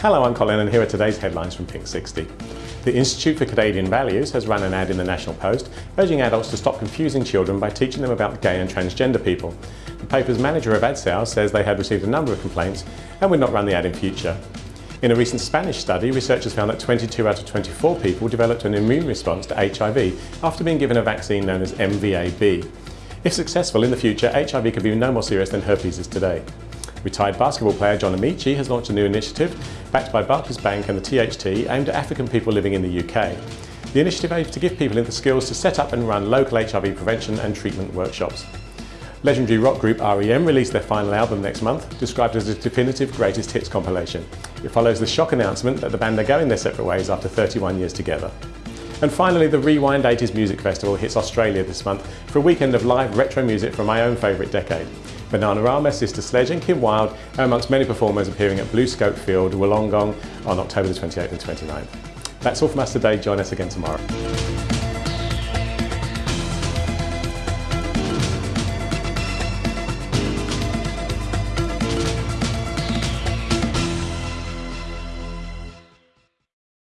Hello, I'm Colin and here are today's headlines from Pink 60. The Institute for Canadian Values has run an ad in the National Post urging adults to stop confusing children by teaching them about gay and transgender people. The paper's manager of ad sales says they had received a number of complaints and would not run the ad in future. In a recent Spanish study, researchers found that 22 out of 24 people developed an immune response to HIV after being given a vaccine known as MVA-B. If successful in the future, HIV could be no more serious than herpes is today. Retired basketball player John Amaechi has launched a new initiative, backed by Barclays Bank and the THT, aimed at African people living in the UK. The initiative aims to give people the skills to set up and run local HIV prevention and treatment workshops. Legendary rock group REM released their final album next month, described as a definitive greatest hits compilation. It follows the shock announcement that the band are going their separate ways after 31 years together. And finally, the Rewind 80s Music Festival hits Australia this month for a weekend of live retro music from my own favourite decade. Bananarama, Sister Sledge and Kim Wilde are amongst many performers appearing at BlueScope Field, Wollongong on October the 28th and 29th. That's all from us today. Join us again tomorrow.